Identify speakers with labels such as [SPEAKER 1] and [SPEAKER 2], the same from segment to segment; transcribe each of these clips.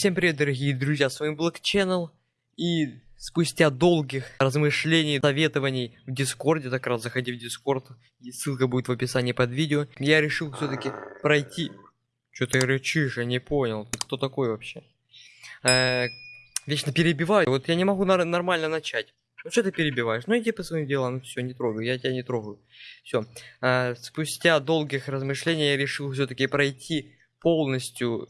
[SPEAKER 1] Всем привет, дорогие друзья, с вами Black. И спустя долгих размышлений, советований в Дискорде, так раз заходи в Дискорд, ссылка будет в описании под видео, я решил все-таки пройти... Что ты рычишь, я не понял, ты кто такой вообще? Э, вечно перебиваю, вот я не могу нар- нормально начать. Ну что ты перебиваешь? Ну иди по своим делам, ну все, не трогаю, я тебя не трогаю. Все. спустя долгих размышлений я решил все-таки пройти полностью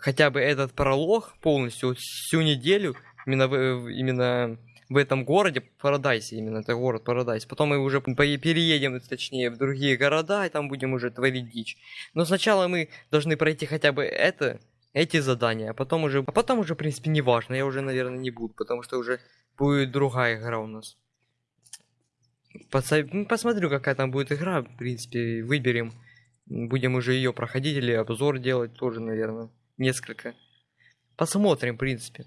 [SPEAKER 1] хотя бы этот пролог полностью всю неделю именно в, именно в этом городе Парадайсе именно это город Парадайс. Потом мы уже переедем точнее в другие города и там будем уже творить дичь. Но сначала мы должны пройти хотя бы это эти задания а потом уже а потом уже в принципе не важно я уже наверное не буду потому что уже будет другая игра у нас. Ну, посмотрю какая там будет игра в принципе выберем. Будем уже ее проходить или обзор делать тоже наверное несколько. Посмотрим, в принципе.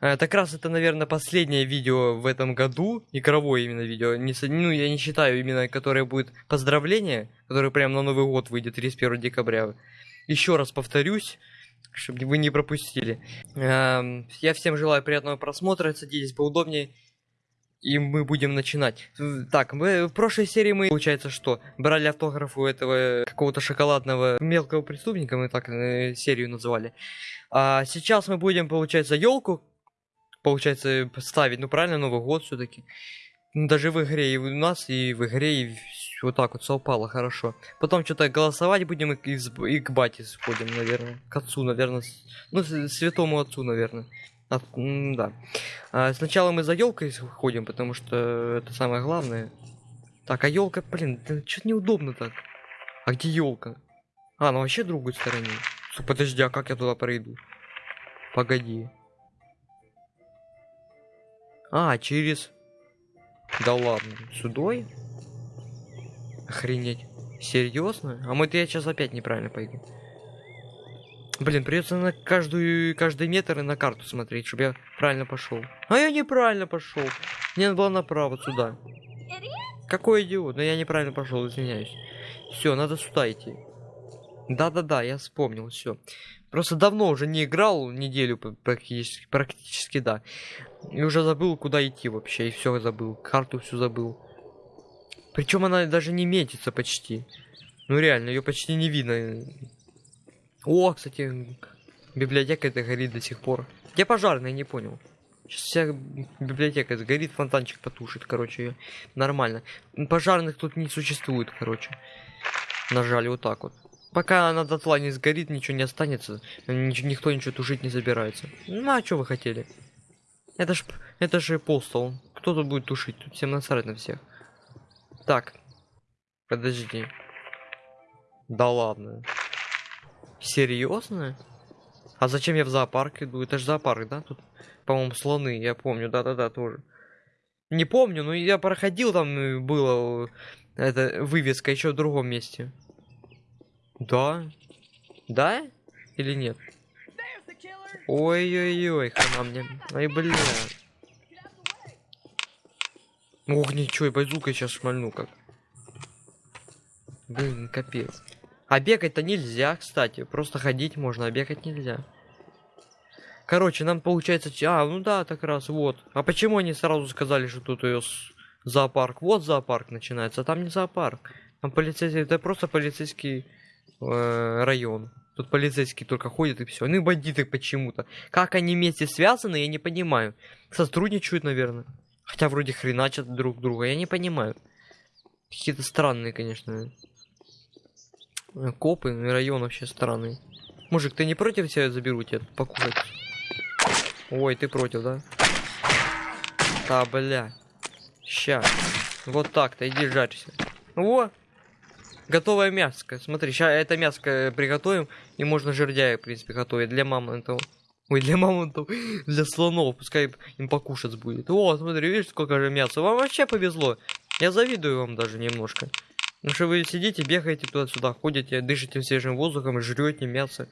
[SPEAKER 1] Э, так раз это, наверное, последнее видео в этом году, игровое именно видео. Не, ну, я не считаю именно, которое будет поздравление, которое прямо на Новый год выйдет 31 декабря. Еще раз повторюсь, чтобы вы не пропустили. Эм, я всем желаю приятного просмотра, садитесь поудобнее и мы будем начинать. Так, мы в прошлой серии мы, получается, что брали автограф у этого какого-то шоколадного мелкого преступника, мы так э, серию называли. А сейчас мы будем, получается, елку, получается, ставить, ну правильно, Новый год все-таки. Ну, даже в игре и у нас, и в игре, и вот так вот совпало хорошо. Потом что-то голосовать будем и, и, и к бате сходим, наверное. К отцу, наверное. Ну, святому отцу, наверное. А, да. А, сначала мы за елкой ходим, потому что это самое главное. Так, а елка, блин, что-то неудобно так. А где елка? А, ну вообще другой стороне. Подожди, а как я туда пройду? Погоди. А, через... Да ладно, сюдой? Охренеть. Серьезно? А мы я сейчас опять неправильно пойду. Блин, придется на каждую каждый метр и на карту смотреть, чтобы я правильно пошел. А я неправильно пошел. Мне надо было направо сюда. Какой идиот? Но я неправильно пошел, извиняюсь. Все, надо сюда идти. Да-да-да, я вспомнил, все. Просто давно уже не играл, неделю практически, практически, да. И уже забыл, куда идти вообще, и все забыл. Карту всю забыл. Причем она даже не метится почти. Ну реально, ее почти не видно. О, кстати, библиотека это горит до сих пор. Где пожарный, не понял. Сейчас вся библиотека сгорит, фонтанчик потушит, короче, нормально. Пожарных тут не существует, короче. Нажали вот так вот. Пока она дотла не сгорит, ничего не останется. Ничего, никто ничего тушить не собирается. Ну, а что вы хотели? Это ж, это же постол. Кто тут будет тушить? Тут всем насрать на всех. Так. Подожди. Да ладно. Серьезно? А зачем я в зоопарк иду? Это же зоопарк, да? Тут, по-моему, слоны, я помню, да-да-да, тоже. Не помню, но я проходил, там э, было э, это вывеска еще в другом месте. Да? Да? Или нет? Ой-ой-ой, хана мне. Ай, бля. Ох, ничего, я базукой сейчас шмальну как. Блин, капец. А бегать-то нельзя, кстати. Просто ходить можно, а бегать нельзя. Короче, нам получается... А, ну да, так раз, вот. А почему они сразу сказали, что тут ее зоопарк? Вот зоопарк начинается, а там не зоопарк. Там полицейский... Это просто полицейский э, район. Тут полицейские только ходят и все. Ну и бандиты почему-то. Как они вместе связаны, я не понимаю. Сотрудничают, наверное. Хотя вроде хреначат друг друга, я не понимаю. Какие-то странные, конечно. Копы, район вообще странный. Мужик, ты не против тебя заберу тебе покушать? Ой, ты против, да? Да, бля. Ща. Вот так-то, иди жарься. Во! Готовое мяско. Смотри, сейчас это мяско приготовим, и можно жердяя, в принципе, готовить для мамонтов. Ой, для мамонтов, для слонов, пускай им покушать будет. О, смотри, видишь, сколько же мяса. Вам вообще повезло. Я завидую вам даже немножко. Ну что вы сидите, бегаете туда-сюда, ходите, дышите свежим воздухом жрете мясо.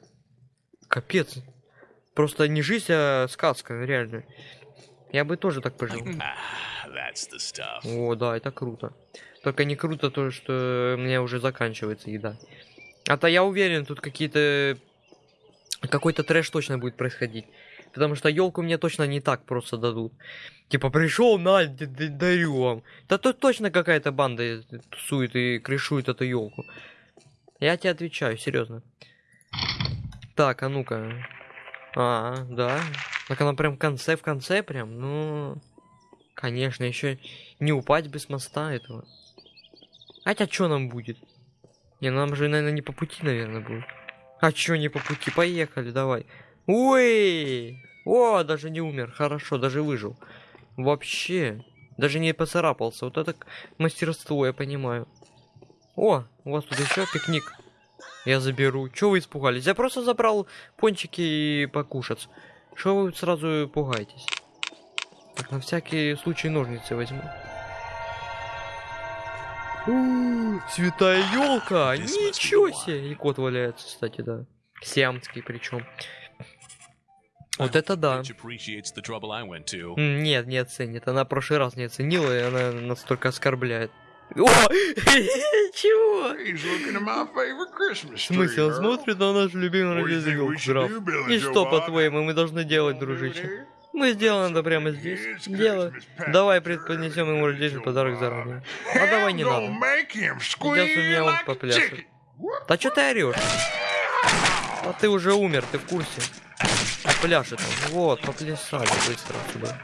[SPEAKER 1] Капец. Просто не жизнь, а сказка, реально. Я бы тоже так пожил. О, да, это круто. Только не круто то, что у меня уже заканчивается еда. А то я уверен, тут какие-то какой-то трэш точно будет происходить. Потому что елку мне точно не так просто дадут. Типа пришел, на, дарю вам. Да тут точно какая-то банда тусует и крышует эту елку. Я тебе отвечаю, серьезно. Так, а ну-ка. А, да. Так она прям в конце, в конце прям. Ну, конечно, еще не упасть без моста этого. Хотя что нам будет? Не, нам же, наверное, не по пути, наверное, будет. А чё не по пути? Поехали, давай. Ой! О, даже не умер. Хорошо, даже выжил. Вообще. Даже не поцарапался. Вот это мастерство, я понимаю. О, у вас тут еще пикник. Я заберу. Чё вы испугались? Я просто забрал пончики и покушать. Что вы сразу пугаетесь? Так, на всякий случай ножницы возьму. У, Святая елка! Ничего себе! И кот валяется, кстати, да. Сиамский причем. Вот это да. Нет, не оценит. Она в прошлый раз не оценила, и она настолько оскорбляет. О! Чего? В смысле, он смотрит на
[SPEAKER 2] we
[SPEAKER 1] елку,
[SPEAKER 2] should
[SPEAKER 1] граф. И что, по-твоему, мы должны делать, дружище? Мы сделаем это прямо здесь. Дело. Давай предподнесем ему рождественный подарок заранее. А давай не надо.
[SPEAKER 2] Сейчас
[SPEAKER 1] у меня он попляшет. Да что ты орешь? А ты уже умер, ты в курсе? Пляшет он. Вот, поплясали быстро сюда.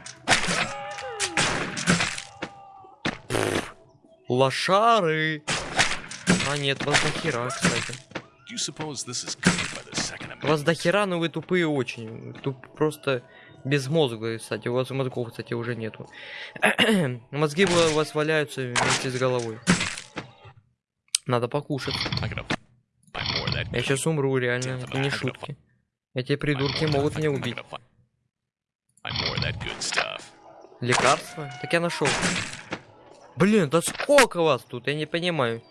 [SPEAKER 1] Лошары! А нет, вас до хера, кстати. Вас до хера, но вы тупые очень. Туп просто безмозглые, кстати. У вас мозгов, кстати, уже нету. Мозги у вас валяются вместе с головой. Надо покушать. Я сейчас умру, реально. Это не шутки. Эти придурки могут меня убить. Лекарства? Так я нашел. Блин, да сколько вас тут? Я не понимаю.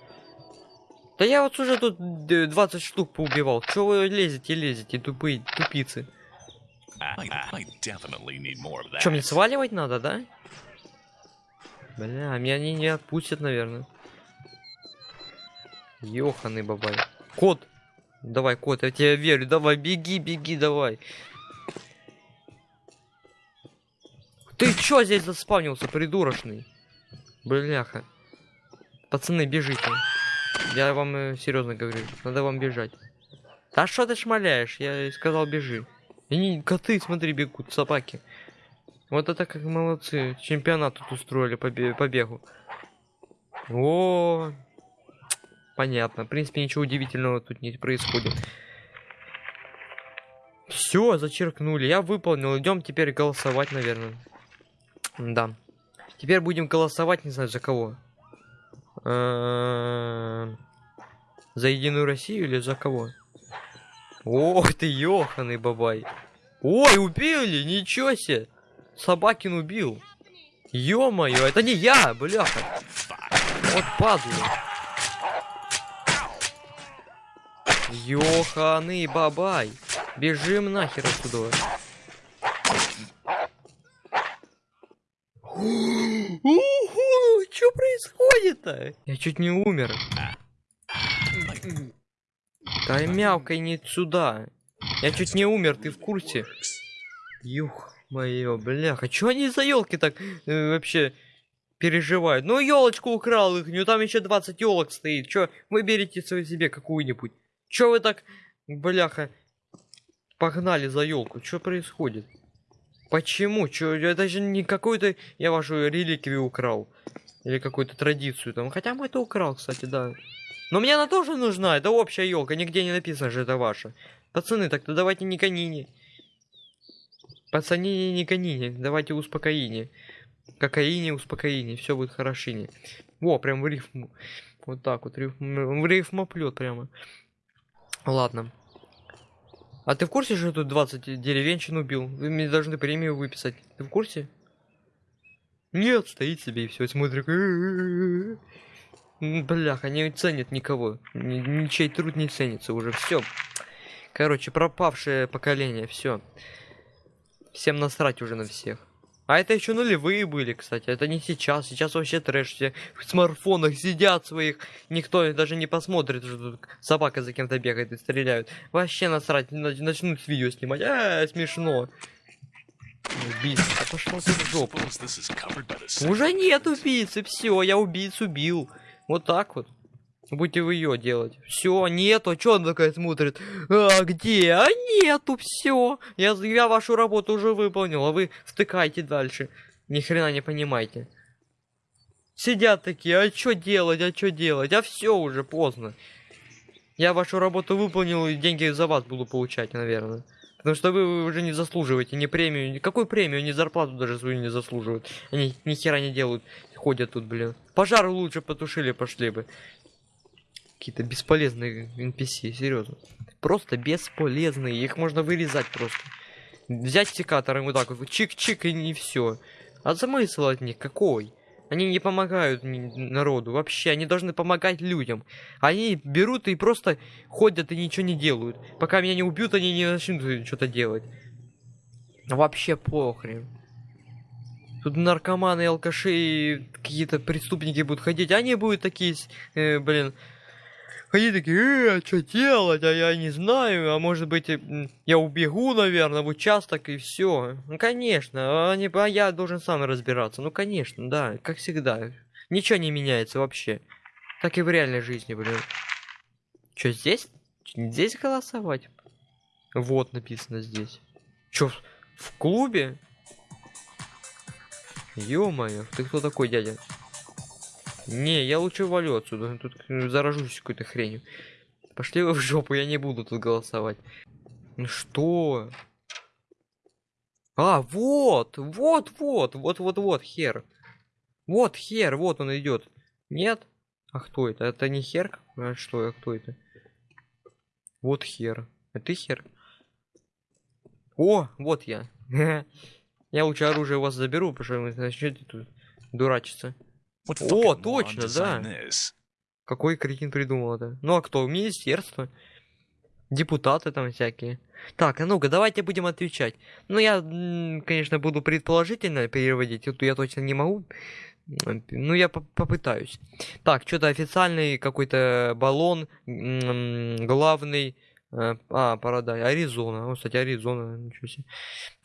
[SPEAKER 1] Да я вот уже тут э, 20 штук поубивал. Чего вы лезете, лезете, тупые тупицы? Что, мне сваливать надо, да? Бля, меня они не отпустят, наверное. Ёханый бабай. Кот! Давай, кот, я тебе верю. Давай, беги, беги, давай. Ты чё здесь заспавнился, придурочный? Бляха. Пацаны, бежите. Я вам серьезно говорю, надо вам бежать. Да что ты шмаляешь? Я сказал бежи. И не, коты, смотри, бегут, собаки. Вот это как молодцы. Чемпионат тут устроили по, по бегу. О, понятно. В принципе, ничего удивительного тут не происходит. Все, зачеркнули. Я выполнил. Идем теперь голосовать, наверное. Да. Теперь будем голосовать, не знаю, за кого. За Единую Россию или за кого? Ох ты, ёханый бабай. Ой, убили, ничего себе. Собакин убил. Ё-моё, это не я, бляха. Вот падлы. Ёханый бабай. Бежим нахер отсюда. Уху, что происходит-то? Я чуть не умер. Да мявкай не сюда. Я чуть не умер, ты в курсе? Юх, моё, бляха, чё они за елки так э, вообще переживают? Ну, елочку украл их, ну там еще 20 елок стоит. Чё, выберите свою себе какую-нибудь. Чё вы так, бляха, погнали за елку? Чё происходит? Почему? Чё, это же не какую-то я вашу реликвию украл. Или какую-то традицию там. Хотя мы это украл, кстати, да. Но мне она тоже нужна, это общая елка, нигде не написано же это ваша. Пацаны, так-то давайте не конине. Пацаны, не конине, давайте успокоение. Кокаине, успокоение, все будет хорошине. Во, прям в рифму. Вот так вот, рифм, в рифмоплет прямо. Ладно. А ты в курсе, что тут 20 деревенщин убил? Вы мне должны премию выписать. Ты в курсе? Нет, стоит себе и все, смотрит. М, Бляха, не ценит никого. Ни- Ничей труд не ценится уже. Все. Короче, пропавшее поколение, все. Всем насрать уже на всех. А это еще нулевые были, кстати. Это не сейчас. Сейчас вообще трэш. Все в смартфонах сидят своих. Никто даже не посмотрит, что собака за кем-то бегает и стреляют. Вообще насрать. нач- Начнут видео снимать. А, смешно. Убийца. Да пошел ты в жопу. Уже нет убийцы. Все, я убийцу убил. Вот так вот. Будете вы ее делать. Все, нету. Че она такая смотрит? А, где? А нету, все. Я, я вашу работу уже выполнил, а вы втыкайте дальше. Ни хрена не понимаете. Сидят такие, а что делать, а что делать? А все уже поздно. Я вашу работу выполнил и деньги за вас буду получать, наверное. Потому что вы уже не заслуживаете ни премию, ни какую премию, ни зарплату даже свою не заслуживают. Они ни хера не делают. Ходят тут, блин. Пожар лучше потушили, пошли бы. Какие-то бесполезные NPC, серьезно. Просто бесполезные. Их можно вырезать просто. Взять секатором вот так вот, чик-чик и не все. А смысл от них какой? Они не помогают народу вообще, они должны помогать людям. Они берут и просто ходят и ничего не делают. Пока меня не убьют, они не начнут что-то делать. Вообще похрен. Тут наркоманы, алкаши, какие-то преступники будут ходить. Они будут такие, э, блин, ходить такие, э, что делать, а я не знаю, а может быть, э, я убегу, наверное, в участок и все. Ну, конечно, они, а я должен сам разбираться. Ну, конечно, да, как всегда. Ничего не меняется вообще. Как и в реальной жизни, блин. Что, здесь? Чё, Здесь голосовать? Вот написано здесь. В- в клубе? Ё-моё, ты кто такой, дядя? Не, я лучше валю отсюда, тут э, заражусь какой-то хренью. Пошли вы в жопу, я не буду тут голосовать. Ну что? А, вот, вот, вот, вот, вот, вот, хер. Вот хер, вот он идет. Нет? А кто это? Это не хер? А что, а кто это? Вот хер. А ты хер? О, вот я. Я лучше оружие у вас заберу, потому что вы начнете тут дурачиться. О,
[SPEAKER 3] fucking moron
[SPEAKER 1] точно, да. Какой кретин придумал это? Ну а кто? Министерство. Депутаты там всякие. Так, а ну-ка, давайте будем отвечать. Ну, я, конечно, буду предположительно переводить, тут я точно не могу. Ну, я по- попытаюсь. Так, что-то официальный какой-то баллон, главный... э, А, Парадай, Аризона. О, кстати, Аризона, ничего себе.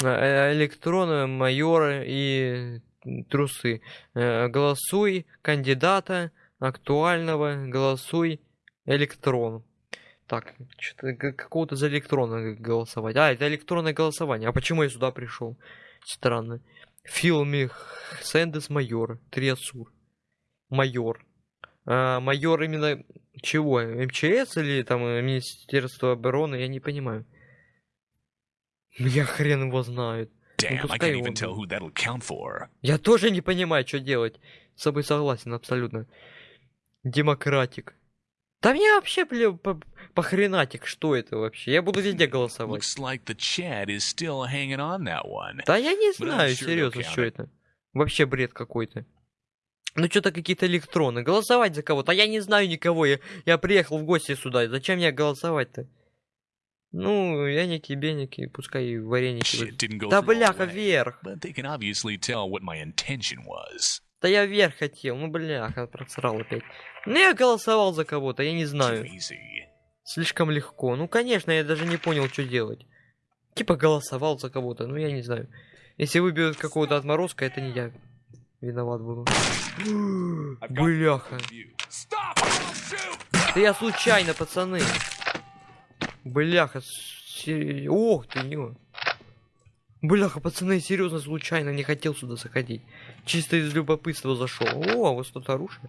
[SPEAKER 1] Э, Электроны, майоры и трусы. Э, Голосуй кандидата актуального, голосуй электрон. Так, что-то какого-то за электрона голосовать. А, это электронное голосование. А почему я сюда пришел? Странно. Филми Сэндес Майор. Триасур. Майор. А, майор именно чего? МЧС или там э, Министерство обороны? Я не понимаю. Ну, Я хрен его знает.
[SPEAKER 3] Damn, I
[SPEAKER 1] пускай
[SPEAKER 3] can't even tell who that'll count for.
[SPEAKER 1] Я тоже не понимаю, что делать. С собой согласен абсолютно. Демократик. Да мне вообще, бля, по, похренатик, что это вообще? Я буду везде голосовать.
[SPEAKER 3] Like.
[SPEAKER 1] Да я не знаю, серьезно, что это. Вообще бред какой-то. Ну что-то какие-то электроны. Голосовать за кого-то. А я не знаю никого. Я, я приехал в гости сюда. Зачем мне голосовать-то? Ну, яники, беники, пускай вареники. Да бляха, вверх. Да я вверх хотел. Ну, бляха, просрал опять. Ну, я голосовал за кого-то, я не знаю. Слишком легко. Ну, конечно, я даже не понял, что делать. Типа голосовал за кого-то, ну, я не знаю. Если выберут какого-то отморозка, это не я виноват буду. Бляха. Да я случайно, пацаны. Бляха. се- Ох ты, не. Бляха, пацаны, серьезно, случайно не хотел сюда заходить. Чисто из любопытства зашел. О, вот что-то оружие.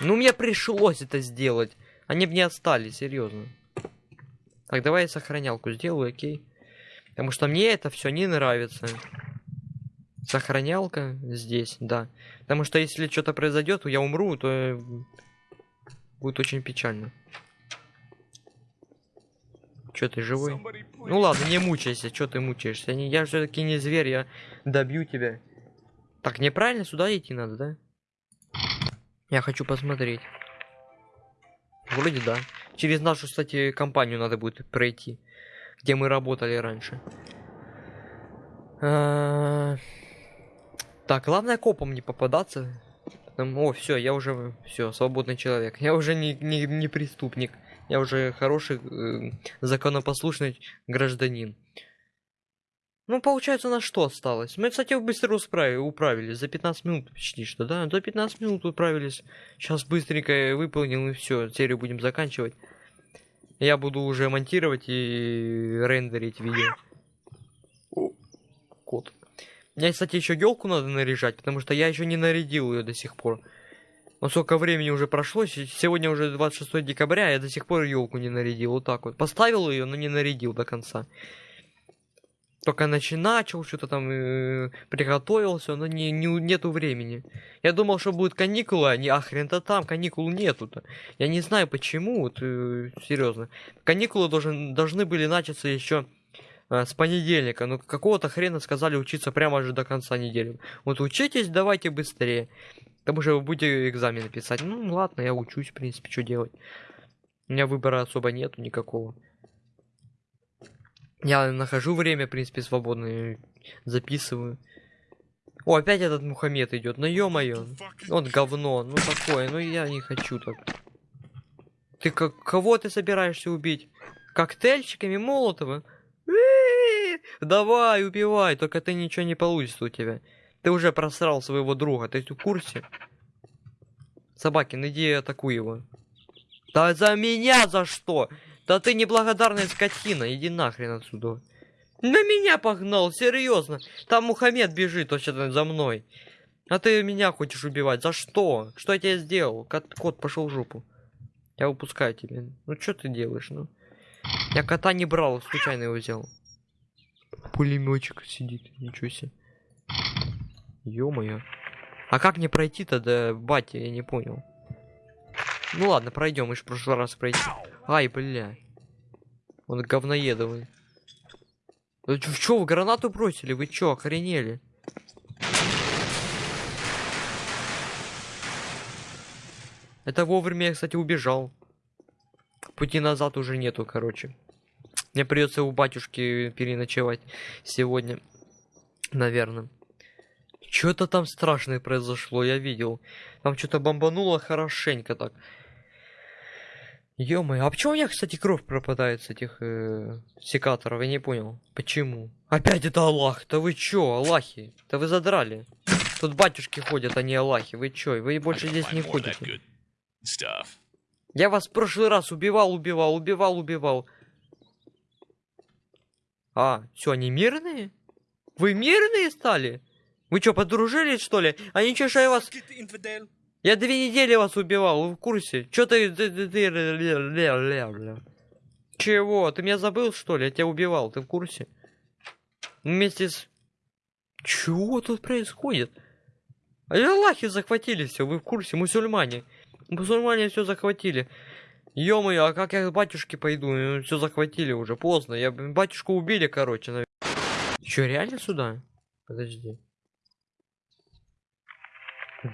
[SPEAKER 1] Ну, мне пришлось это сделать. Они бы не отстали, серьезно. Так, давай я сохранялку сделаю, окей. Потому что мне это все не нравится. Сохранялка здесь, да. Потому что если что-то произойдет, я умру, то э, будет очень печально. Че ты живой? Ну ладно, не мучайся, что ты мучаешься? Я все-таки не зверь, я добью тебя. Так, неправильно сюда идти надо, да? Я хочу посмотреть. Вроде да. Через нашу, кстати, компанию надо будет пройти, где мы работали раньше. А, Так, главное копом не попадаться. Там, О, все, я уже все, свободный человек. Я уже не, не, не преступник. Я уже хороший, э, законопослушный гражданин. Ну, получается, у нас что осталось? Мы, кстати, быстро усправи- управились. За 15 минут почти что, да? За 15 минут управились. Сейчас быстренько выполним и все. Серию будем заканчивать. Я буду уже монтировать и рендерить видео. О, кот. Мне, кстати, еще елку надо наряжать, потому что я еще не нарядил ее до сих пор. Вот сколько времени уже прошло, се- сегодня уже 26 декабря, а я до сих пор елку не нарядил, вот так вот. Поставил ее, но не нарядил до конца. Только начи- что-то там э, приготовился, но не, не, нету времени. Я думал, что будут каникулы, а не а хрен-то там, каникул нету-то. Я не знаю почему, вот э, серьезно. Каникулы должен, должны были начаться еще э, с понедельника, но какого-то хрена сказали учиться прямо же до конца недели. Вот учитесь, давайте быстрее. Потому что вы будете экзамены писать. Ну ладно, я учусь, в принципе, что делать. У меня выбора особо нету никакого. Я нахожу время, в принципе, свободное, записываю. О, опять этот Мухаммед идет. Ну ё-моё. Вот говно. Ну такое. Ну я не хочу так. Ты как кого ты собираешься убить? Коктейльчиками Молотова? Давай, убивай, только ты ничего не получится у тебя. Ты уже просрал своего друга, ты в курсе? Собакин, иди атакуй его. Да за меня за что? Да ты неблагодарная скотина, иди нахрен отсюда. На меня погнал, серьезно. Там Мухаммед бежит вообще-то за мной. А ты меня хочешь убивать? За что? Что я тебе сделал? Кот, кот пошел в жопу. Я выпускаю тебя. Ну что ты делаешь, ну? Я кота не брал, случайно его взял. Пулеметчик сидит, ничего себе. Ё-моё. А как мне пройти-то до бати, я не понял. Ну ладно, пройдем, в прошлый раз пройти. Ай, бля. Он говноедовый. Вы чё, чё, вы гранату бросили? Вы чё, охренели? Это вовремя я, кстати, убежал. Пути назад уже нету, короче. Мне придется у батюшки переночевать сегодня. Наверное. Что-то там страшное произошло, я видел. Там что-то бомбануло хорошенько так. ё а почему у меня, кстати, кровь пропадает с этих э, секаторов? Я не понял. Почему? Опять это Аллах. Да вы чё, Аллахи? Да вы задрали. Тут батюшки ходят, а не Аллахи. Вы чё? Вы больше здесь не ходите. Я вас в прошлый раз убивал, убивал, убивал, убивал. А, все, они мирные? Вы мирные стали? Вы что, подружились, что ли? А ничего, что я вас... Я две недели вас убивал, вы в курсе? Чё ты... Чего? Ты меня забыл, что ли? Я тебя убивал, ты в курсе? Вместе с... Чего тут происходит? Аллахи захватили все, вы в курсе? Мусульмане. Мусульмане все захватили. Ё-моё, а как я к батюшке пойду? Все захватили уже, поздно. Я батюшку убили, короче. навер- Чё, реально сюда? Подожди.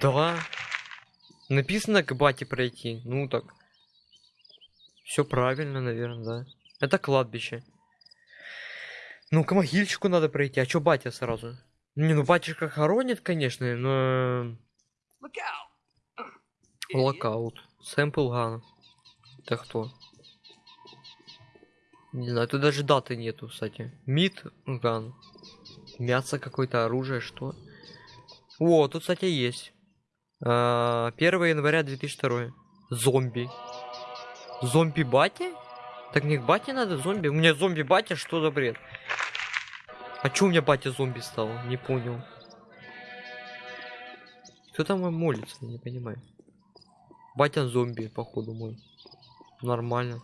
[SPEAKER 1] Да. Написано к бате пройти. Ну так. Все правильно, наверное, да. Это кладбище. Ну, к могильчику надо пройти. А чё батя сразу? Не, ну батюшка хоронит, конечно, но... Локаут. Сэмпл ган. Это кто? Не знаю, тут даже даты нету, кстати. Мид ган. Мясо какое-то, оружие, что? О, тут, кстати, есть. А, 1 января 2002. Зомби. Зомби батя? Так не к бате надо, зомби? У меня зомби батя, что за бред? А чё у меня батя зомби стал? Не понял. Кто там молится? Не понимаю. Батя зомби, походу мой. Нормально.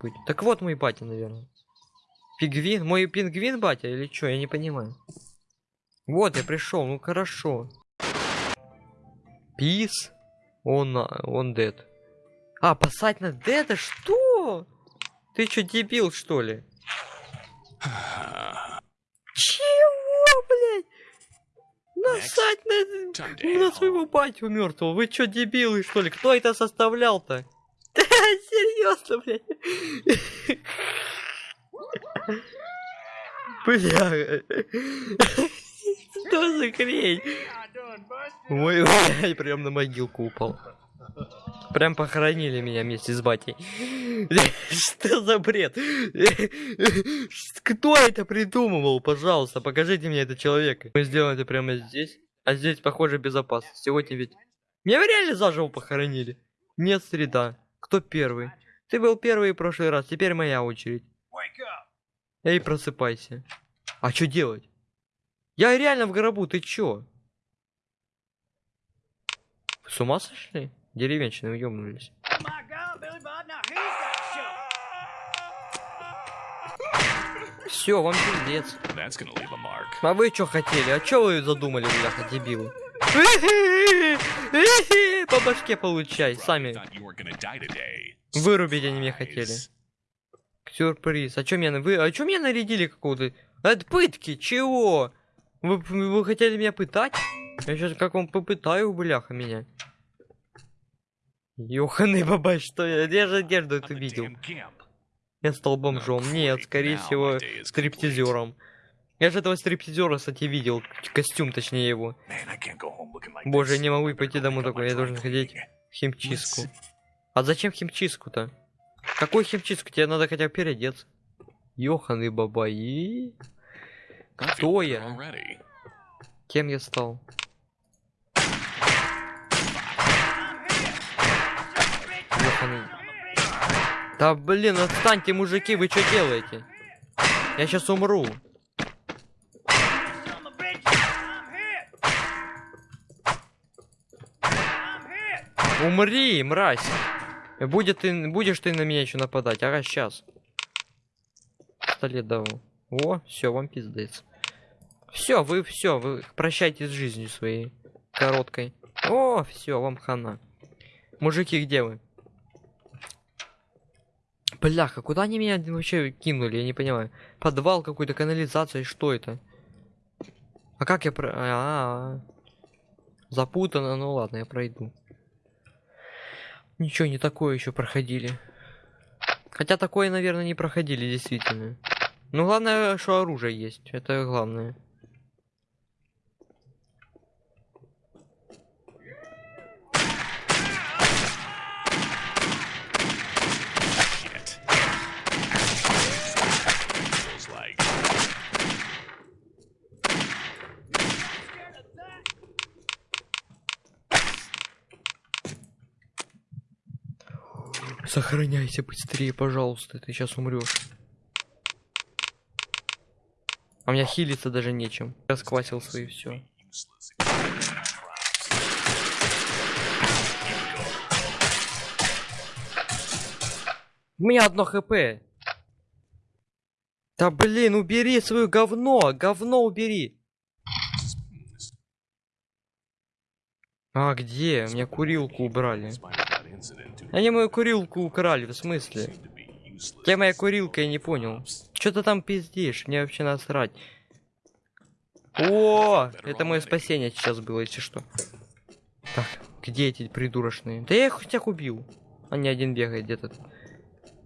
[SPEAKER 1] Быть. Так вот мой батя, наверное. Пингвин? Мой пингвин батя или что? Я не понимаю. Вот, я пришел, ну хорошо. Пис? Он, он дед. А, посать на деда? Что? Ты что, дебил, что ли? Чего, блядь? Насать на... На своего батю мертвого. Вы чё, дебилы, что ли? Кто это составлял-то? Серьезно, блядь. Бля. Что за хрень? Ой, блядь, прям на могилку упал. Прям похоронили меня вместе с батей. Что за бред? Кто это придумывал? Пожалуйста, покажите мне этого человека. Мы сделаем это прямо здесь. А здесь, похоже, безопасно. Сегодня ведь... Меня реально заживо похоронили. Нет, среда. Кто первый? Ты был первый в прошлый раз, теперь моя очередь. Эй, просыпайся. А что делать? Я реально в гробу, ты чё? С ума сошли? Деревенщины уёбнулись. Все, вам пиздец. А вы что хотели? А что вы задумали, бляха, дебилы? По башке получай, сами. Вырубить они меня хотели. Сюрприз. А чё меня... Вы... А чё меня нарядили какого-то... Это пытки, чего? Вы, вы хотели меня пытать? Я сейчас как вам попытаю, бляха, меня. Ёханый бабай, что я? Я же одежду эту видел. Я стал бомжом. Нет, скорее всего, стриптизером. Я же этого стриптизера, кстати, видел. Костюм, точнее, его. Боже, я не могу пойти домой такой, я должен ходить в химчистку. А зачем химчистку-то? Какой химчистку? Тебе надо хотя бы переодеться. Ёханый бабай.
[SPEAKER 3] I feel
[SPEAKER 1] Кто я? Кем я стал? Ёханый. Да блин, отстаньте, мужики, вы что делаете? Я сейчас умру. Умри, мразь. Будет ты, будешь ты на меня еще нападать, ага, сейчас. Пистолет дал. О, все, вам пиздец. Все, вы все, вы прощайтесь с жизнью своей короткой. О, все, вам хана. Мужики, где вы? Бляха, куда они меня вообще кинули, я не понимаю. Подвал какой-то, канализация, что это? А как я про... А, -а, -а. Запутано, ну ладно, я пройду. Ничего, не такое еще проходили. Хотя такое, наверное, не проходили, действительно. Ну, главное, что оружие есть. Это главное.
[SPEAKER 3] Shit. Feels like
[SPEAKER 1] Сохраняйся быстрее, пожалуйста, ты сейчас умрешь. А у меня хилиться даже нечем. Расквасил свои все.
[SPEAKER 3] useless.
[SPEAKER 1] У меня одно хп. Да блин, убери свое говно, говно убери. А где? У меня курилку убрали. Они мою курилку украли, в смысле? Где моя курилка, я не понял. Что ты там пиздишь? Мне вообще насрать. О, это мое спасение сейчас было, если что. Так, где эти придурочные? Да я их всех убил. А не один бегает где-то.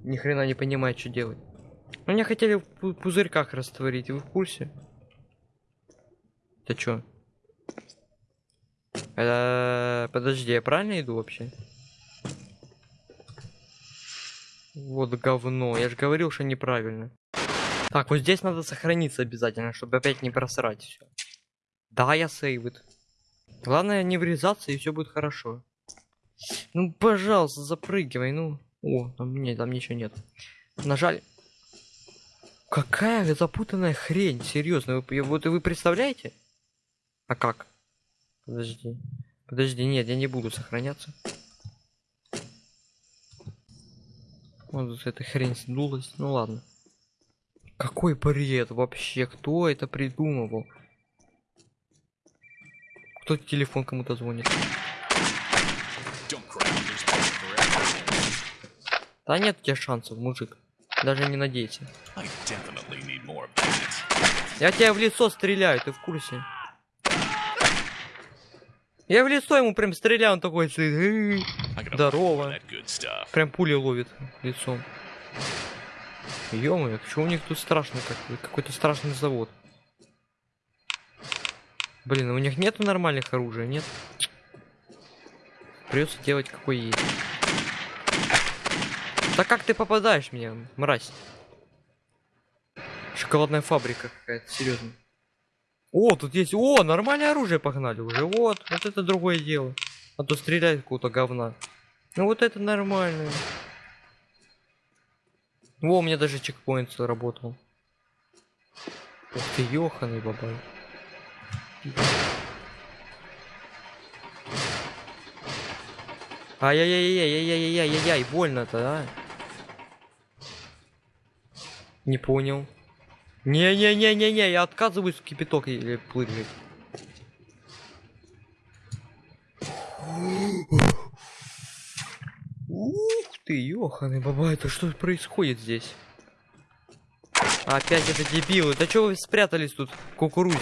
[SPEAKER 1] Ни хрена не понимает, что делать. Ну, Меня хотели в пу- пузырьках растворить, вы в курсе? Ты чё? Э, Подожди, я правильно иду вообще? Вот говно, я же говорил, что неправильно. Так, вот здесь надо сохраниться обязательно, чтобы опять не просрать все. Да, я сейвит. Главное не врезаться и все будет хорошо. Ну, пожалуйста, запрыгивай, ну. О, там, нет, там ничего нет. Нажали. Какая запутанная хрень, серьезно. Вы, вот вы представляете? А как? Подожди. Подожди, нет, я не буду сохраняться. Вот эта хрень сдулась. Ну ладно. Какой бред вообще? Кто это придумывал? Кто телефон кому-то звонит? Да нет у тебя шансов, мужик. Даже не надейся. Я тебя в лицо стреляю, ты в курсе? Я в лицо ему прям стреляю, он такой стоит. Здорово. Прям пули ловит лицом. ё что у них тут страшно как какой-то страшный завод. Блин, у них нету нормальных оружия, нет? Придется делать какой есть. Да как ты попадаешь меня, мразь? Шоколадная фабрика какая-то, серьезно. О, тут есть. О, нормальное оружие погнали уже. Вот, вот это другое дело. А то стреляет какого-то говна. Ну вот это нормально. Во, у меня даже чекпоинт заработал. Ух ты, ёханый бабай. Ай-яй-яй-яй-яй-яй-яй-яй, больно-то, а? Не понял. Не-не-не-не-не, я отказываюсь в кипяток или прыгать. Ух ты, ёханый баба, это что происходит здесь? Опять это дебилы. Да что вы спрятались тут кукурузе?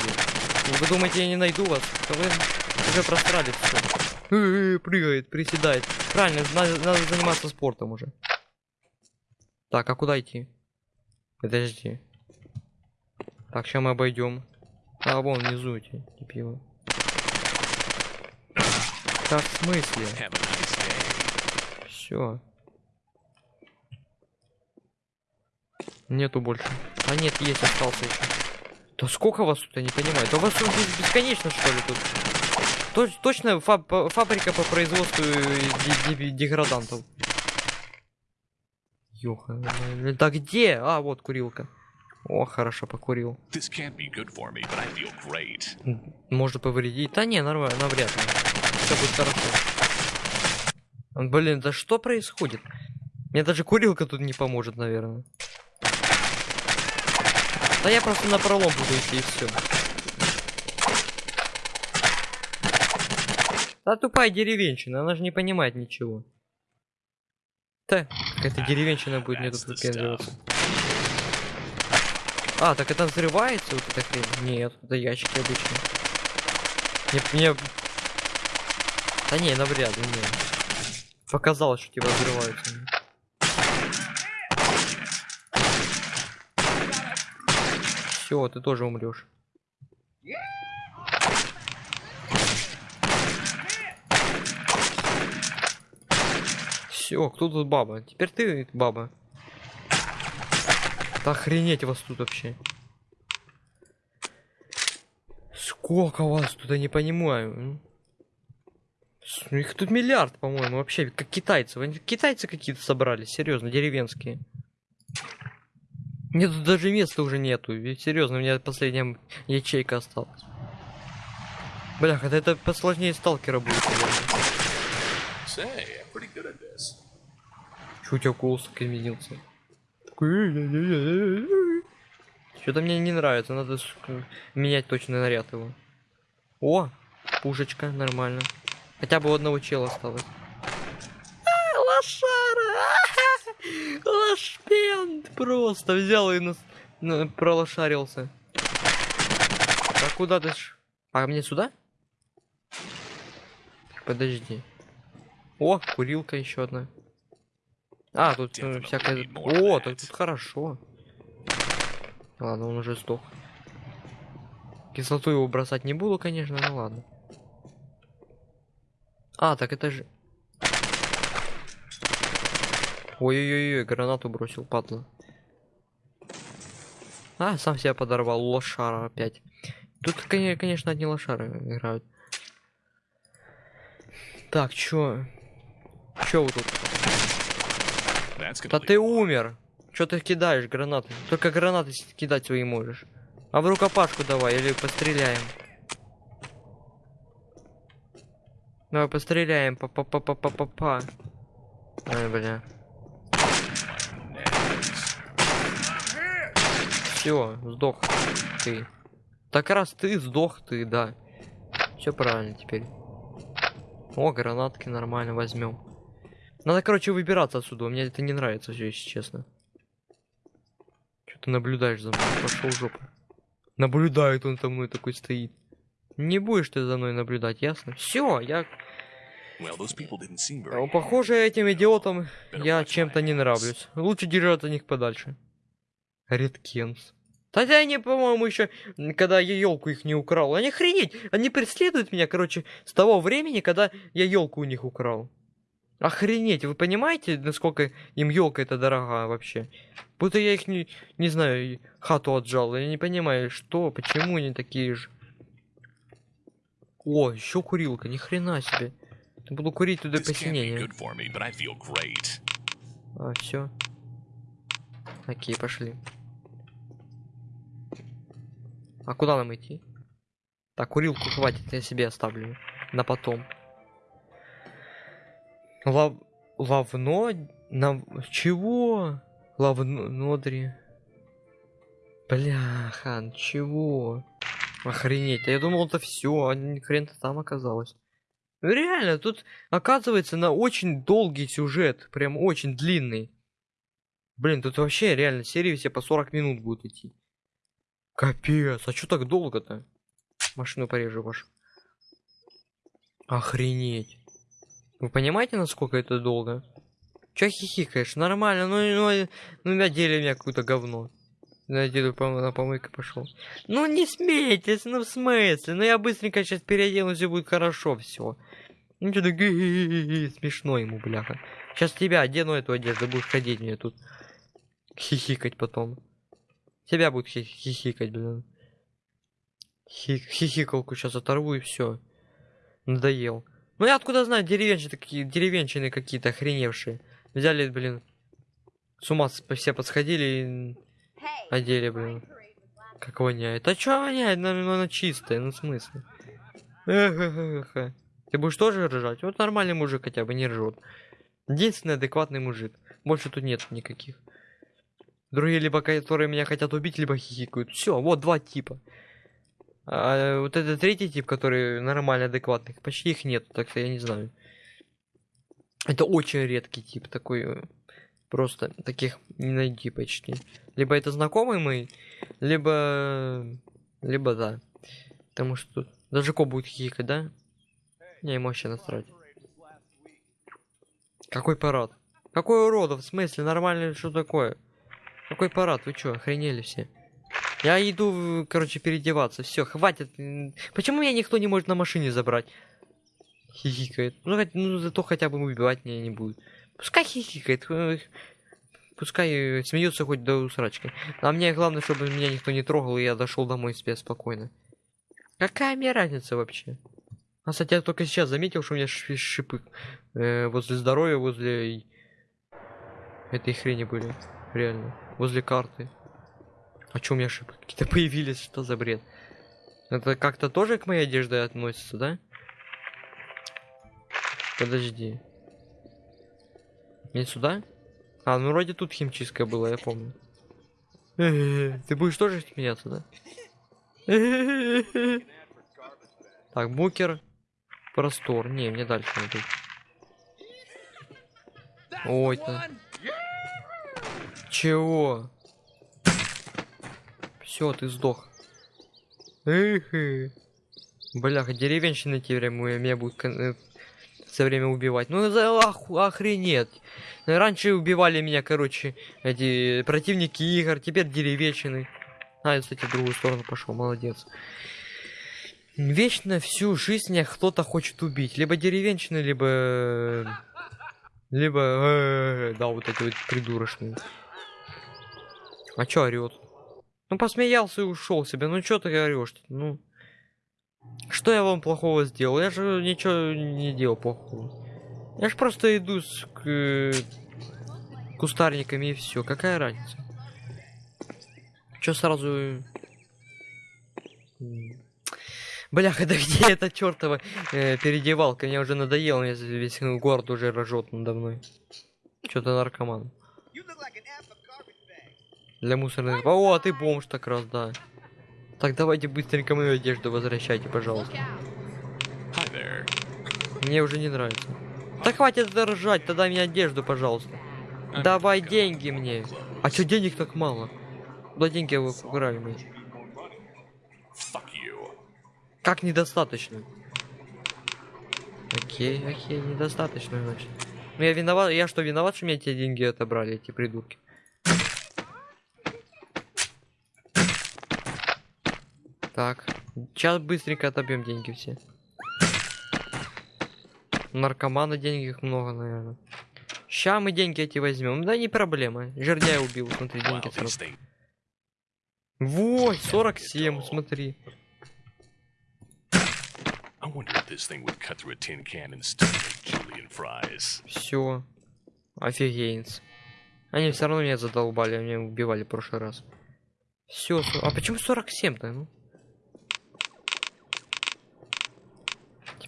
[SPEAKER 1] Вы думаете, я не найду вас? Да вы уже просрали все. Прыгает, приседает. Правильно, надо, надо заниматься спортом уже. Так, а куда идти? Подожди. Так, сейчас мы обойдем. А, вон внизу эти дебилы. Так, в смысле? Все. Нету больше. А нет, есть, остался еще. Да сколько вас тут, я не понимаю. Да у вас тут бесконечно, что ли, тут? Точ- точно фаб- по- фабрика по производству э, де- де- деградантов. Ёха, да где? А, вот курилка. О, хорошо, покурил.
[SPEAKER 3] Me, but I feel great.
[SPEAKER 1] М, Может повредить? Да не, нормально, навряд ли. Все будет хорошо. Блин, да что происходит? Мне даже курилка тут не поможет, наверное. Да я просто на пролом буду идти и все. Да тупая деревенщина, она же не понимает ничего. Да, какая-то деревенщина будет мне тут выпендриваться. А, так это взрывается вот эта хрень? Нет, это ящики обычные. Мне, мне... Да не, навряд ли, не. Показалось, что типа взрываются. Все, ты тоже умрешь. Все, кто тут баба? Теперь ты баба. Да охренеть вас тут вообще. Сколько вас тут, я не понимаю. ну Их тут миллиард, по-моему, вообще, как китайцы. Китайцы какие-то собрались, серьезно, деревенские. Мне тут даже места уже нету. Ведь серьезно, у меня последняя ячейка осталась. Бля, когда это посложнее сталкера будет. Чё у тебя голос так изменился? Что-то мне не нравится, надо менять точно наряд его. О, пушечка, нормально. Хотя бы у одного чела осталось. А, лошара! Лошпент просто взял и нас, на- пролошарился. А куда ты ж? А мне сюда? Подожди. О, курилка еще одна. А, тут
[SPEAKER 3] Definitely
[SPEAKER 1] всякое... О, так тут хорошо. Ладно, он уже сдох. Кислоту его бросать не буду, конечно, ну ладно. А, так это же... Ой-ой-ой, гранату бросил, падла. А, сам себя подорвал, лошара опять. Тут, коне- конечно, одни лошары играют. Так, чё? Чё вы тут? Да ты умер. Чё ты кидаешь гранаты? Только гранаты кидать свои можешь. А в рукопашку давай, или постреляем. Давай постреляем. Па-па-па-па-па-па. Ай, бля. Все, сдох ты. Так раз ты сдох ты, да. Все правильно теперь. О, гранатки нормально возьмем. Надо, короче, выбираться отсюда. Мне это не нравится все, если честно. Что ты наблюдаешь за мной? Пошел жопу. Наблюдает он за мной такой стоит. Не будешь ты за мной наблюдать, ясно? Все, я
[SPEAKER 3] Well.
[SPEAKER 1] Ну, Похоже, этим идиотам я чем-то не нравлюсь. Лучше держаться от них подальше. Редкинс. Хотя они, по-моему, еще, когда я елку их не украл. Они охренеть! Они преследуют меня, короче, с того времени, когда я елку у них украл. Охренеть, вы понимаете, насколько им елка это дорога вообще? Будто я их не, не знаю, хату отжал. Я не понимаю, что, почему они такие же. О, еще курилка, ни хрена себе. Буду курить туда
[SPEAKER 3] great.
[SPEAKER 1] А, все. Окей, пошли. А куда нам идти? Так, курилку хватит, я себе оставлю. На потом. Лав... Лавно... На... Чего? Лавно... Нодри. Бляха, чего? Охренеть, а я думал это все, а хрен-то там оказалось. Ну реально, тут оказывается на очень долгий сюжет, прям очень длинный. Блин, тут вообще реально серии все по 40 минут будут идти. Капец, а чё так долго-то? Машину порежу вашу. Охренеть. Вы понимаете, насколько это долго? Чё хихикаешь? Нормально, ну, ну, ну надели меня какое-то говно. Надели, по на помойку пошел. Ну не смейтесь, ну в смысле? Ну я быстренько сейчас переоденусь и будет хорошо все. Ну что смешно ему, бляха. Сейчас тебя одену эту одежду, будешь ходить мне тут. Хихикать потом. Тебя будет хи- хихикать, блин. Хи- хихикалку сейчас оторву и все. Надоел. Ну я откуда знаю, деревенщины такие, деревенщины какие-то охреневшие. Взяли, блин. С ума все подсходили и одели, блин. Как воняет. А чё воняет? Ну, ну, она чистая, ну в смысле? Эхе-хе-хе. Ты будешь тоже ржать? Вот нормальный мужик хотя бы не ржет. Единственный адекватный мужик. Больше тут нет никаких. Другие либо которые меня хотят убить, либо хихикают. Все, вот два типа. А вот это третий тип, который нормально адекватный, почти их нет, так что я не знаю. Это очень редкий тип такой. Просто таких не найти почти. Либо это знакомый мой, либо... Либо да. Потому что тут даже Ко будет хихикать, да? Не, ему вообще насрать. Какой парад? Какой уродов? В смысле? Нормально, что такое? Какой парад? Вы чё, охренели все? Я иду, короче, переодеваться. Все, хватит. Почему меня никто не может на машине забрать? Хихикает. Ну, хоть- ну зато хотя бы убивать меня не будет. Пускай хихикает. э, Пускай э, смеется хоть до усрачки. А мне главное, чтобы меня никто не трогал, и я дошел домой себе спокойно. Какая мне разница вообще? А, кстати, я только сейчас заметил, что у меня шипы э, возле здоровья, возле этой хрени были. Реально. Возле карты. А чё у меня шипы? Какие-то появились, что за бред? Это как-то тоже к моей одежде относится, да? Подожди. Не сюда? А, ну вроде тут химчистка была, я помню. Ты будешь тоже смеяться, да? Так, букер. Простор. Не, мне дальше надо. Ой, то Чего? Все, ты сдох. Эхе. Бляха, деревенщины теперь меня будут кон- э, все время убивать. Ну за ох- охренеть. Раньше убивали меня, короче, эти противники игр, теперь деревенщины. А, я, кстати, в другую сторону пошел, молодец. Вечно всю жизнь меня кто-то хочет убить. Либо деревенщины, либо... Либо... э, Да, вот эти вот придурочные. А чё орёт? Ну, посмеялся и ушел себе. Ну, чё ты орёшь? Ну... Что я вам плохого сделал? Я же ничего не делал плохого. Я ж просто иду с к- э, кустарниками и все. Какая разница? Чё сразу... Бляха, да где эта чертова э, переодевалка? Мне уже надоело, мне весь город уже рожет надо мной. Что-то наркоман. Для мусорных... О, а ты бомж так раз, да. Так, давайте быстренько мою одежду возвращайте, пожалуйста. Мне уже не нравится. Да хватит ржать, тогда мне одежду, пожалуйста. Давай деньги мне. А чё денег так мало? Куда деньги вы украли мои? Как недостаточно? Окей, окей, недостаточно, значит. Ну я виноват, я что, виноват, что мне эти деньги отобрали, эти придурки? Так, сейчас быстренько отобьем деньги все. Наркомана денег их много, наверное. Ща мы деньги эти возьмем. Да не проблема. Жердяя убил, смотри, деньги сразу. Вот, 47, смотри. Все. Офигенец. Они все равно меня задолбали, они меня убивали в прошлый раз. Все, а почему 47-то, ну?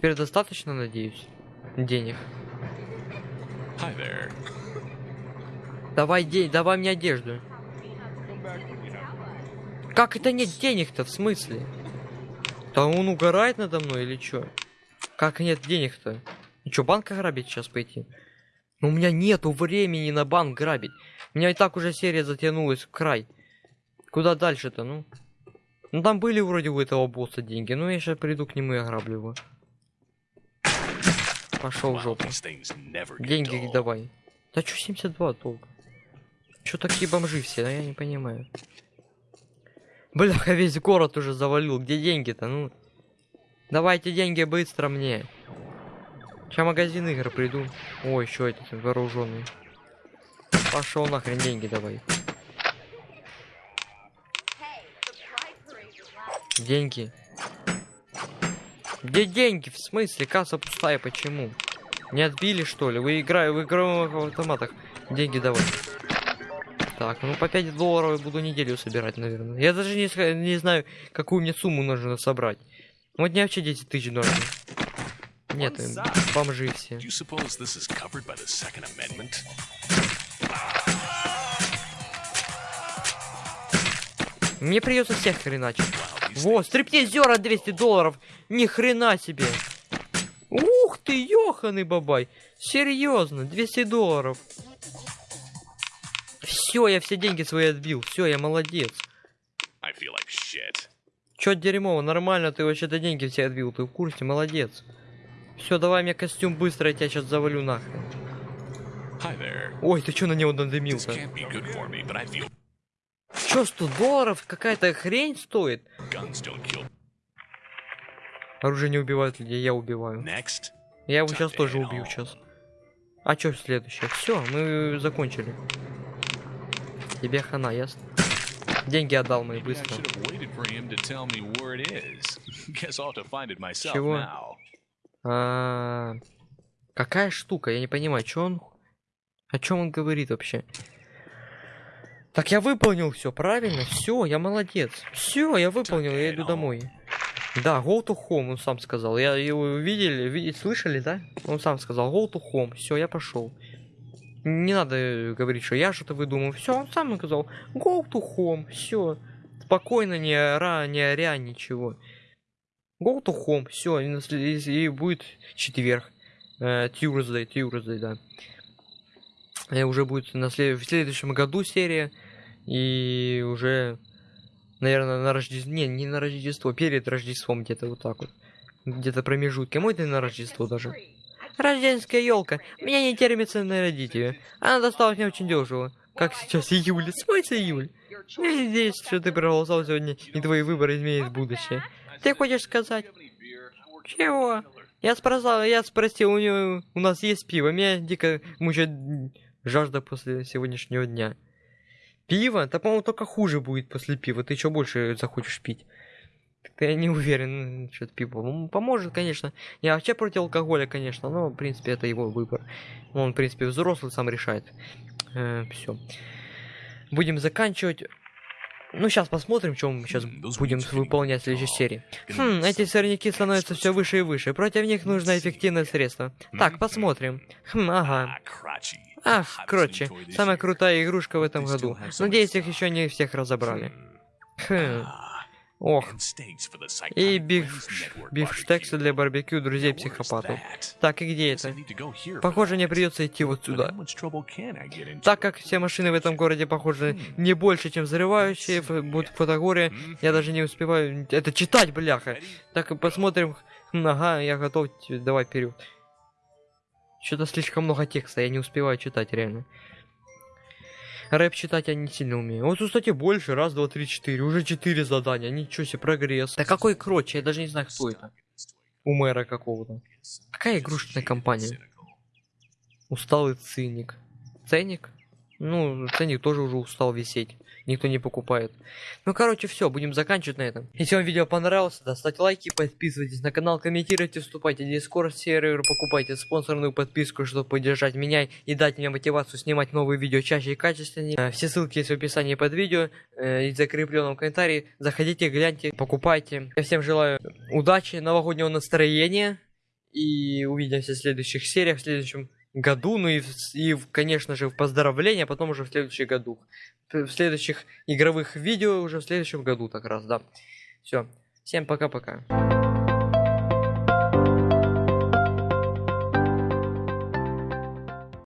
[SPEAKER 1] Теперь достаточно, надеюсь, денег.
[SPEAKER 3] Hi there.
[SPEAKER 1] Давай день, давай мне одежду. Как это нет денег-то, в смысле? Да он угорает надо мной или чё? Как нет денег-то? И чё, банк грабить сейчас пойти? Ну, у меня нету времени на банк грабить. У меня и так уже серия затянулась в край. Куда дальше-то, ну? Ну, там были вроде у этого босса деньги. Ну, я сейчас приду к нему и ограблю его. Пошел в жопу. Деньги давай. Да чё 72 толк? Чё такие бомжи все, да я не понимаю. Бляха, весь город уже завалил. Где деньги-то, ну? Давайте деньги быстро мне. Сейчас магазин игр приду. Ой, еще этот вооруженный. Пошел нахрен деньги давай. Деньги. Где деньги? В смысле? Касса пустая, почему? Не отбили, что ли? Вы играю в игровых автоматах. Деньги давай. Так, ну по 5 долларов я буду неделю собирать, наверное. Я даже не, не знаю, какую мне сумму нужно собрать. Вот мне вообще 10 тысяч нужно. Нет, э, бомжи все. Мне придется всех хреначить. Во, стриптизера 200 долларов. Ни хрена себе. Ух ты, ёханый бабай. Серьезно, 200 долларов. Все, я все деньги свои отбил. Все, я молодец.
[SPEAKER 3] I feel like shit.
[SPEAKER 1] Чё дерьмово, нормально, ты вообще-то деньги все отбил, ты в курсе, молодец. Все, давай мне костюм быстро, я тебя сейчас завалю нахрен. Ой, ты чё на него надымился? Чё, 100 долларов? Какая-то хрень стоит? Оружие не убивает людей, я убиваю.
[SPEAKER 3] Next,
[SPEAKER 1] Я его сейчас тоже убью сейчас. А чё следующее? Все, мы закончили. Тебе хана, ясно? Деньги отдал мои быстро. Чего?
[SPEAKER 3] now.
[SPEAKER 1] А, какая штука? Я не понимаю, что он... О чем он говорит вообще? Так я выполнил все, правильно? Все, я молодец. Все, я выполнил, я иду домой. Да, go to home, он сам сказал. Я его видели, видели, слышали, да? Он сам сказал, go to home. Все, я пошел. Не надо э, говорить, что я что-то выдумал. Все, он сам сказал, go to home. Все. Спокойно, не ора, не оря, ничего. Go to home. Все, и, и будет четверг. Э, Tuesday, Tuesday, да. И уже будет на след- в следующем году серия. И уже, наверное, на Рождество... Не, не на Рождество, перед Рождеством где-то вот так вот. Где-то промежутки. Мой ты на Рождество даже. Рождественская елка. Меня не терпится нарядить ее. Она досталась мне очень дешево. Как сейчас июль. Смысл июль? Я надеюсь, что ты проголосовал сегодня, и твои выборы изменят будущее. Ты хочешь сказать? Чего? Я спросил, я спросил, у него, у нас есть пиво. Меня дико мучает жажда после сегодняшнего дня. Пиво? Да, по-моему, только хуже будет после пива. Ты что больше захочешь пить? Так я не уверен, что это пиво. Поможет, конечно. Я вообще против алкоголя, конечно, но, в принципе, это его выбор. Он, в принципе, взрослый, сам решает. все. Будем заканчивать. Ну, сейчас посмотрим, что мы сейчас
[SPEAKER 3] М, those
[SPEAKER 1] будем выполнять в следующей серии. Хм, эти сорняки становятся все выше и выше. Против них нужно эффективное средство. Так, посмотрим. Хм, ага. Ах, короче, самая крутая игрушка в этом году.
[SPEAKER 3] so
[SPEAKER 1] Надеюсь, их еще не всех разобрали.
[SPEAKER 3] Hmm.
[SPEAKER 1] Хм,
[SPEAKER 3] Ah,
[SPEAKER 1] ох. И биф, бифштексы для барбекю друзей психопатов. Так, и где это? Похоже, мне придется идти вот сюда. Так как все машины в этом городе похожи не больше, чем взрывающие, будут фотогории,
[SPEAKER 3] Мгм.
[SPEAKER 1] я даже не успеваю это читать, бляха. Так, посмотрим, Ага, я готов, давай вперед. Что-то слишком много текста, я не успеваю читать, реально. Рэп читать я не сильно умею. Вот, кстати, больше. Раз, два, три, четыре. Уже четыре задания. Ничего себе, прогресс. Да какой кротч? Я даже не знаю, кто это. У мэра какого-то. Какая игрушечная компания? Усталый циник. Ценник? Ну, ценник тоже уже устал висеть. Никто не покупает. Ну, короче, все, будем заканчивать на этом. Если вам видео понравилось, да, ставьте лайки, подписывайтесь на канал, комментируйте, вступайте в Discord сервер, покупайте спонсорную подписку, чтобы поддержать меня и дать мне мотивацию снимать новые видео чаще и качественнее. Э, Все ссылки есть в описании под видео э, и в закрепленном комментарии. Заходите, гляньте, покупайте. Я всем желаю удачи, новогоднего настроения и увидимся в следующих сериях, в следующем году, ну и, и конечно же, в поздравления, а потом уже в следующем году. В следующих игровых видео уже в следующем году так раз, да. Все. Всем пока-пока.